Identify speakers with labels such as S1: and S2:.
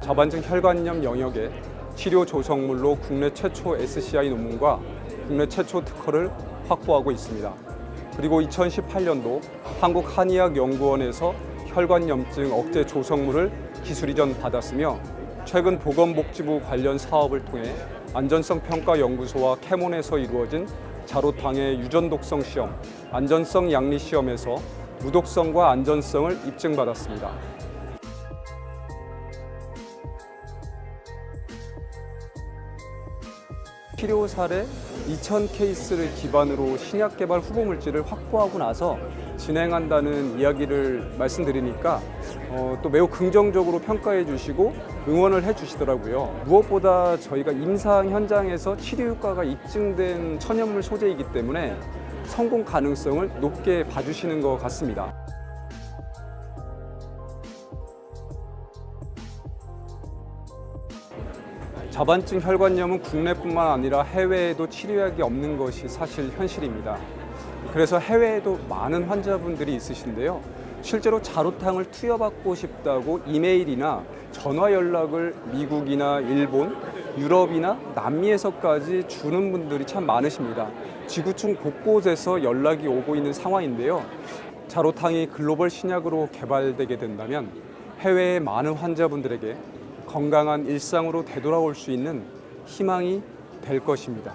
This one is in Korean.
S1: 자반증 혈관염 영역의 치료 조성물로 국내 최초 SCI 논문과 국내 최초 특허를 확보하고 있습니다. 그리고 2018년도 한국한의학연구원에서 혈관염증 억제 조성물을 기술 이전 받았으며 최근 보건복지부 관련 사업을 통해 안전성 평가 연구소와 캐몬에서 이루어진 자로탕의 유전 독성 시험, 안전성 양리 시험에서 무독성과 안전성을 입증받았습니다. 치료 사례 2,000 케이스를 기반으로 신약 개발 후보 물질을 확보하고 나서 진행한다는 이야기를 말씀드리니까 어, 또 매우 긍정적으로 평가해 주시고 응원을 해 주시더라고요. 무엇보다 저희가 임상 현장에서 치료 효과가 입증된 천연물 소재이기 때문에 성공 가능성을 높게 봐주시는 것 같습니다. 자반증 혈관염은 국내뿐만 아니라 해외에도 치료약이 없는 것이 사실 현실입니다. 그래서 해외에도 많은 환자분들이 있으신데요. 실제로 자로탕을 투여받고 싶다고 이메일이나 전화 연락을 미국이나 일본, 유럽이나 남미에서까지 주는 분들이 참 많으십니다. 지구촌 곳곳에서 연락이 오고 있는 상황인데요. 자로탕이 글로벌 신약으로 개발되게 된다면 해외의 많은 환자분들에게 건강한 일상으로 되돌아올 수 있는 희망이 될 것입니다.